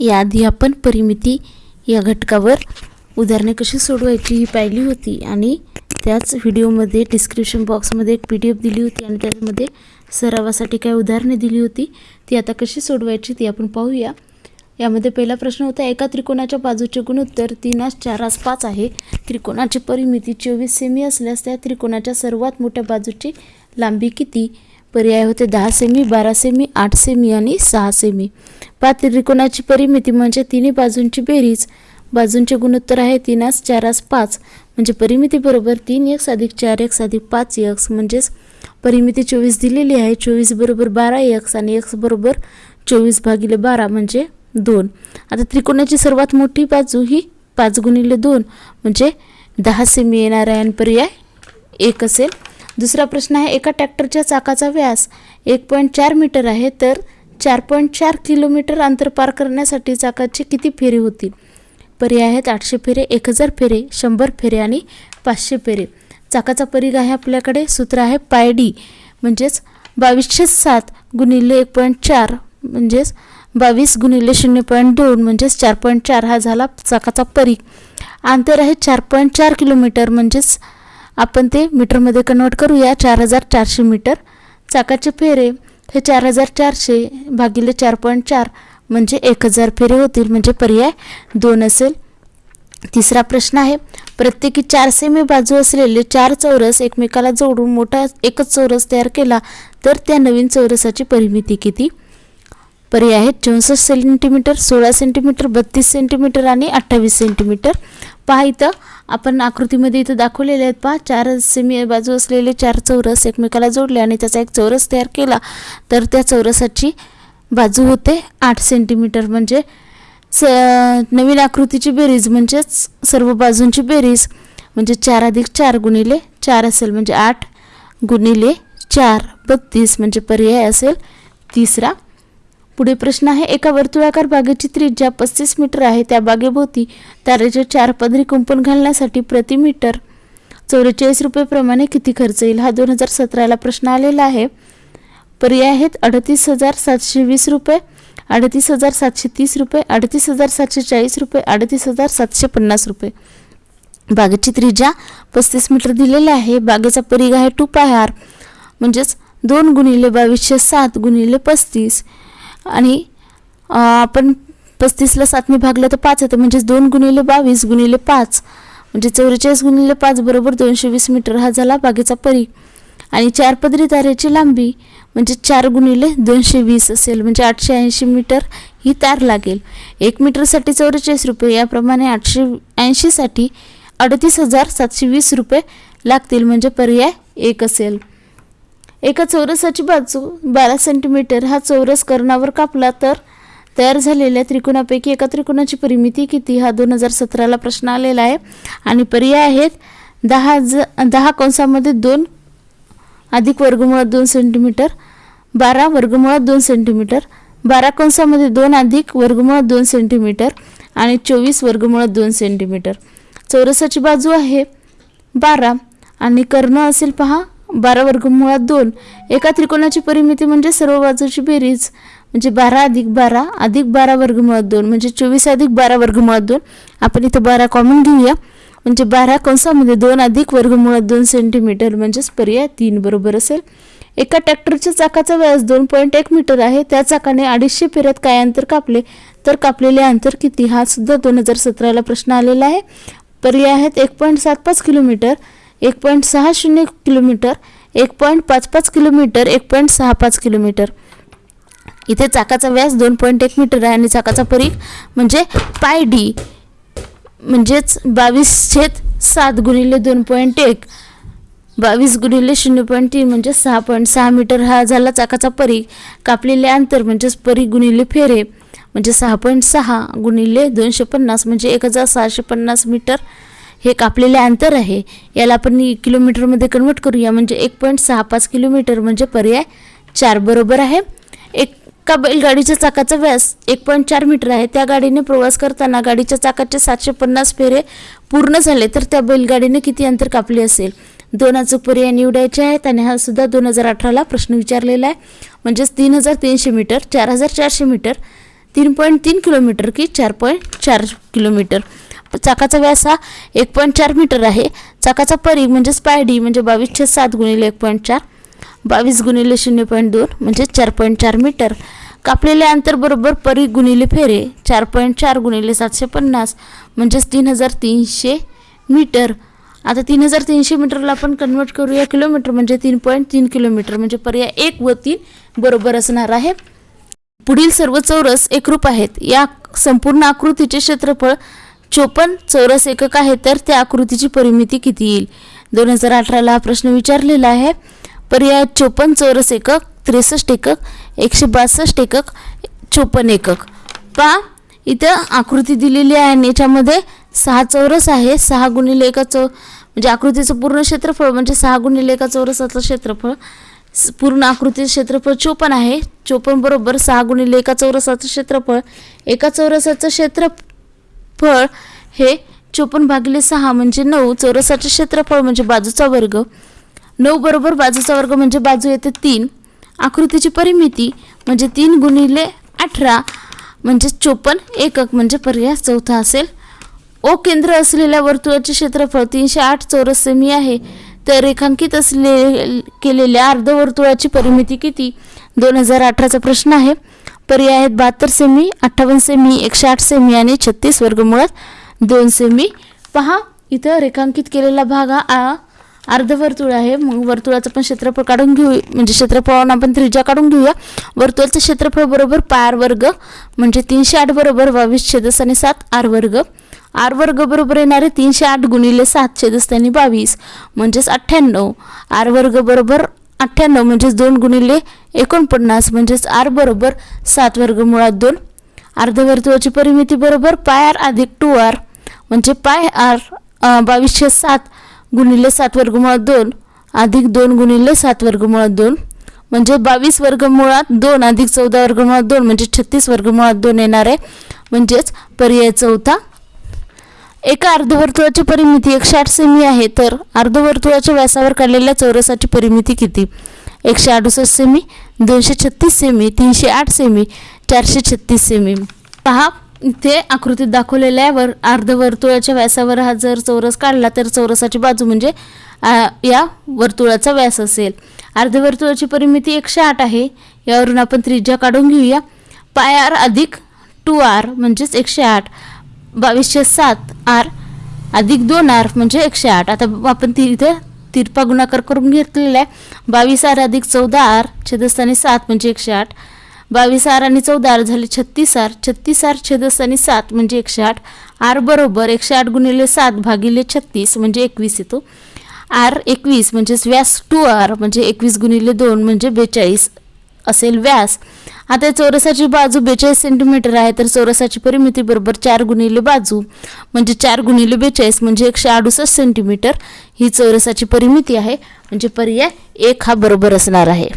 याआधी आपण परिमिती या घटकावर उदाहरणे कशी सोडवायची ही पाहिली होती आणि त्याच व्हिडिओमध्ये डिस्क्रिप्शन बॉक्समध्ये एक पी डी एफ दिली होती आणि त्यामध्ये सरावासाठी काय उदाहरणे दिली होती. ती आता कशी सोडवायची ती आपण पाहूया. यामध्ये पहिला प्रश्न होता एका त्रिकोणाच्या बाजूचे गुणोत्तर तीनास चारास पाच आहे. त्रिकोणाची परिमिती चोवीस सेमी असल्यास त्या त्रिकोणाच्या सर्वात मोठ्या बाजूची लांबी किती? पर्याय होते दहा सेमी बारा सेमी आठ सेमी आणि सहा सेमी पाच त्रिकोणाची परिमिती म्हणजे तिन्ही बाजूंची बेरीज. बाजूंचे गुणोत्तर आहे तीनास चारास पाच. म्हणजे परिमिती बरोबर तीन एक्स अधिक चार एक्स अधिक पाच एक्स म्हणजेच परिमिती चोवीस दिलेली आहे. चोवीस बरोबर बारा एक्स आणि एक्स बरोबर चोवीस भागिले बारा म्हणजे दोन. आता त्रिकोणाची सर्वात मोठी बाजू ही पाच गुणिले दोन. म्हणजे दहा सेमी येणार आहे आणि पर्याय एक असेल. दुसरा प्रश्न आहे एका ट्रॅक्टरच्या चाकाचा व्यास एक पॉईंट चार मीटर आहे तर चार पॉईंट चार किलोमीटर अंतर पार करण्यासाठी चाकाची किती फेरी होतील पर्याय आहेत आठशे फेरे एक हजार फेरे शंभर फेरे आणि पाचशे फेरे. चाकाचा परीघ आहे आपल्याकडे सूत्र आहे पाय डी म्हणजेच बावीसशे सात गुणिले एक पॉईंट चार म्हणजेच बावीस गुणिले शून्य पॉईंट दोन म्हणजेच चार पॉईंट चार हा झाला चाकाचा परीघ. अंतर आहे चार पॉईंट चार किलोमीटर म्हणजेच आपण ते मीटरमध्ये कन्वर्ट करूया. चार हजार चारशे मीटर. चाकाचे फेरे हे चार हजार चारशे भागिले चार पॉईंट चार म्हणजे एक हजार फेरे होतील. म्हणजे पर्याय दोन असेल. तिसरा प्रश्न आहे. प्रत्येकी चार सेमी बाजू असलेले चार चौरस एकमेकाला जोडून मोठा एकच चौरस तयार केला तर त्या नवीन चौरसाची परिमिती किती? पर्याय आहेत. चौसष्ट सेंटीमीटर सोळा सेंटीमीटर बत्तीस सेंटीमीटर आणि अठ्ठावीस सेंटीमीटर. पहा इथं. आपण आकृतीमध्ये इथं दाखवलेले आहेत पहा. चार सेमी बाजू असलेले चार चौरस एकमेकाला जोडले आणि त्याचा एक चौरस तयार केला. तर त्या चौरसाची बाजू होते आठ सेंटीमीटर म्हणजे स नवीन आकृतीची बेरीज म्हणजेच सर्व बाजूंची बेरीज म्हणजे चार अधिक चार गुणिले चार असेल म्हणजे आठ गुणिले चार बत्तीस म्हणजे पर्याय असेल तिसरा पुढे प्रश्न आहे एका वर्तुळाकार बागेची त्रिज्या पस्तीस मीटर आहे त्या बागेभोवती तारेचे चार पदरी कुंपण घालण्यासाठी प्रति मीटर. चौवेचाळीस रुपयेप्रमाणे किती खर्च येईल हा दोन हजार सतराला प्रश्न आलेला आहे. पर्याय आहेत अडतीस हजार सातशे वीस रुपये अडतीस हजार सातशे तीस रुपये अडतीस हजार सातशे चाळीस रुपये अडतीस हजार सातशे पन्नास रुपये. बागेची त्रिज्या पस्तीस मीटर दिलेली आहे बागेचा परिघ आहे टू पाय आर म्हणजेच दोन गुणिले बावीसशे सात गुणिले पस्तीस. आणि आपण पस्तीसला सातने भागलं तर पाच येतं. म्हणजेच दोन गुणिले बावीस गुणिले पाच. म्हणजे चौवेचाळीस गुणिले पाच बरोबर दोनशे वीस मीटर हा झाला बागेचा परी. आणि चार पदरी तारेची लांबी म्हणजे चार गुणिले दोनशे वीस असेल. म्हणजे आठशे ऐंशी मीटर ही तार लागेल. एक मीटरसाठी चौवेचाळीस रुपये याप्रमाणे आठशे ऐंशीसाठी अडतीस हजार सातशे वीस रुपये लागतील. म्हणजे पर्याय एक असेल. एका चौरसाची बाजू बारा सेंटीमीटर हा चौरस कर्णावर कापला तर तयार झालेल्या त्रिकोणापैकी एका त्रिकोणाची परिमिती किती हा दोन हजार सतराला प्रश्न आलेला आहे. आणि पर्याय आहेत दहा ज दहा कंसामध्ये दोन अधिक वर्गमुळात दोन सेंटीमीटर बारा वर्गमुळात दोन सेंटीमीटर बारा कंसामध्ये दोन अधिक वर्गमुळात दोन सेंटीमीटर आणि चोवीस वर्गमुळात दोन सेंटीमीटर चौरसाची बाजू आहे बारा आणि कर्ण असेल पहा बारा वर्गमुळात दोन. एका त्रिकोणाची परिमिती म्हणजे सर्व बाजूची बेरीज म्हणजे बारा अधिक बारा अधिक बारा वर्गमुळात दोन म्हणजे चोवीस अधिक बारा वर्गमुळात दोन. आपण इथं बारा कॉमन घेऊया. म्हणजे बारा कंसामध्ये दोन अधिक वर्गमुळात दोन सेंटीमीटर म्हणजेच पर्याय तीन बरोबर असेल. एका ट्रॅक्टरच्या चाकाचा व्यास दोन पॉईंट एक मीटर आहे. त्या चाकाने अडीचशे फेऱ्यात काय अंतर कापले? तर कापलेले अंतर किती? हा सुद्धा दोन हजार सतराला प्रश्न आलेला आहे. पर्याय आहेत एक पॉईंट सात पाच किलोमीटर. एक पॉईंट सहा शून्य किलोमीटर एक पॉईंट पाच पाच किलोमीटर एक पॉईंट सहा पाच किलोमीटर. इथे चाकाचा व्यास दोन पॉईंट एक मीटर आहे आणि चाकाचा परीख म्हणजे पाय डी म्हणजेच बावीस छेद सात गुणिले दोन पॉईंट एक. बावीस गुणिले शून्य पॉईंट तीन म्हणजे सहा पॉईंट सहा मीटर हा झाला चाकाचा परीख कापलेले अंतर म्हणजेच परीख गुणिले फेरे म्हणजे सहा पॉईंट सहा गुणिले दोनशे पन्नास म्हणजे एक हजार सहाशे पन्नास मीटर. हे कापलेले अंतर आहे. याला आपण किलोमीटरमध्ये कन्वर्ट करूया. म्हणजे एक पॉईंट सहा पाच किलोमीटर म्हणजे पर्याय चार बरोबर आहे. एका बैलगाडीच्या चाकाचा व्यास एक पॉईंट चार मीटर आहे. त्या गाडीने प्रवास करताना गाडीच्या चाकाचे सातशे पन्नास फेरे पूर्ण झाले तर त्या बैलगाडीने किती अंतर कापले असेल? दोन अचूक पर्याय निवडायचे आहेत आणि हा सुद्धा दोन हजार अठराला प्रश्न विचारलेला आहे. म्हणजेच तीन हजार तीनशे मीटर चार हजार चारशे मीटर तीन पॉईंट तीन किलोमीटर की चार पॉईंट चार किलोमीटर. चाकाचा व्यास हा एक पॉईंट चार मीटर आहे. चाकाचा परी म्हणजेच पायडी म्हणजे, म्हणजे बावीसशे सात गुणिले एक पॉईंट चार. बावीस गुणिले शून्य पॉईंट दोन म्हणजे चार पॉईंट चार मीटर कापलेले अंतर बरोबर परी गुणिले फेरे चार पॉईंट चार गुणिले सातशे पन्नास म्हणजेच तीन हजार तीनशे मीटर आता तीन हजार तीनशे मीटरला आपण कन्वर्ट करूया किलोमीटर म्हणजे तीन पॉईंट तीन किलोमीटर म्हणजे पर्याय एक व तीन बरोबर असणार आहे. पुढील सर्व चौरस एकरूप आहेत. या संपूर्ण आकृतीचे क्षेत्रफळ चोपन्न चौरस एकक आहे तर त्या आकृतीची परिमिती किती येईल? दोन हजार अठराला हा प्रश्न विचारलेला आहे. पर्याय चोपन्न चौरस एकक त्रेसष्ट एकक एकशे बासष्ट एकक चोपन्न एकक. पहा इथं आकृती दिलेली आहे आणि याच्यामध्ये सहा चौरस आहे. सहा गुणिले एका चौ म्हणजे आकृतीचं पूर्ण क्षेत्रफळ म्हणजे सहा गुणिले एका चौरसाचं क्षेत्रफळ. पूर्ण आकृतीचं क्षेत्रफळ चोपन्न आहे. चोपन्न बरोबर सहा गुणिले एका चौरसाचं क्षेत्रफळ. एका चौरसाचं क्षेत्र क्षेत्रफळ हे चोपन्न भागिले सहा म्हणजे नऊ चौरसाचे क्षेत्रफळ म्हणजे बाजूचा वर्ग. नऊ बरोबर बाजूचा वर्ग म्हणजे बाजू येते तीन. आकृतीची परिमिती म्हणजे तीन गुणिले अठरा म्हणजे चोपन्न एकक म्हणजे पर्याय चौथा असेल. ओ केंद्र असलेल्या वर्तुळाचे क्षेत्रफळ तीनशे आठ चौरस सेमी आहे. तर रेखांकित असले केलेल्या अर्धवर्तुळाची परिमिती किती? दोन हजार अठराचा प्रश्न आहे. पर्याय आहेत बहात्तर सेमी अठ्ठावन्न सेमी एकशे आठ सेमी आणि छत्तीस वर्गमुळात दोन सेमी पहा इथं रेखांकित केलेला भाग हा आ- अर्धवर्तुळ आहे. मग वर्तुळाचं पण क्षेत्रफळ काढून घेऊ म्हणजे क्षेत्रफळावरून आपण त्रिज्या काढून घेऊया. वर्तुळाचं क्षेत्रफळ बरोबर पार वर्ग म्हणजे तीनशे आठ बरोबर बावीस छेदस आणि सात आर वर्ग. आर वर्ग बरोबर येणारे तीनशे आठ गुणिले सात छेदस आणि बावीस म्हणजेच अठ्ठ्याण्णव. आर वर्ग बरोबर अठ्ठ्याण्णव म्हणजेच दोन गुणिले एकोणपन्नास म्हणजेच आर बरोबर सात वर्ग मुळात दोन. अर्धवर्तुळाची परिमिती बरोबर पाय आर अधिक टू आर म्हणजे पाय आर बावीसशे सात गुणिले सात वर्गमुळात दोन अधिक दोन गुणिले सात वर्गमुळात दोन म्हणजे बावीस वर्गमुळात दोन अधिक चौदा वर्गमुळात दोन म्हणजे छत्तीस वर्गमुळात दोन येणार आहे म्हणजेच पर्याय चौथा एका अर्धवर्तुळाची परिमिती एकशे आठ सेमी आहे तर अर्धवर्तुळाच्या व्यासावर काढलेल्या चौरसाची परिमिती किती? एकशे अडुसष्ट सेमी दोनशे छत्तीस सेमी तीनशे आठ सेमी चारशे छत्तीस सेमी. पहा इथे आकृतीत दाखवलेल्यावर अर्धवर्तुळाच्या व्यासावर हा जर चौरस काढला तर चौरसाची बाजू म्हणजे या वर्तुळाचा व्यास असेल. अर्धवर्तुळाची परिमिती एकशे आठ आहे यावरून आपण त्रिज्या काढून घेऊया. पाय आर अधिक टू आर म्हणजेच एकशे आठ. बावीसशे सात आर अधिक दोन आर म्हणजे एकशे आठ. आता आपण ती इथे तिरपा गुणाकार करून घेतलेला आहे. बावीस आर अधिक चौदा आर छेदस्थानी सात म्हणजे एकशे आठ. बावीस आर आणि चौदा आर झाले छत्तीस आर. छत्तीस आर छेदस्थानी सात म्हणजे एकशे आठ. आर बरोबर एकशे आठ गुणिले सात भागिले छत्तीस म्हणजे एकवीस येतो. आर एकवीस म्हणजेच व्यास टू आर म्हणजे एकवीस गुणिले दोन म्हणजे बेचाळीस असेल व्यास. आता चौरसाची बाजू बेचाळीस सेंटीमीटर आहे तर चौरसाची परिमिती बरोबर चार गुणिले बाजू म्हणजे चार गुणिले बेचाळीस म्हणजे एकशे अडुसष्ट सेंटीमीटर ही चौरसाची परिमिती आहे म्हणजे पर्याय एक हा बरोबर असणार आहे.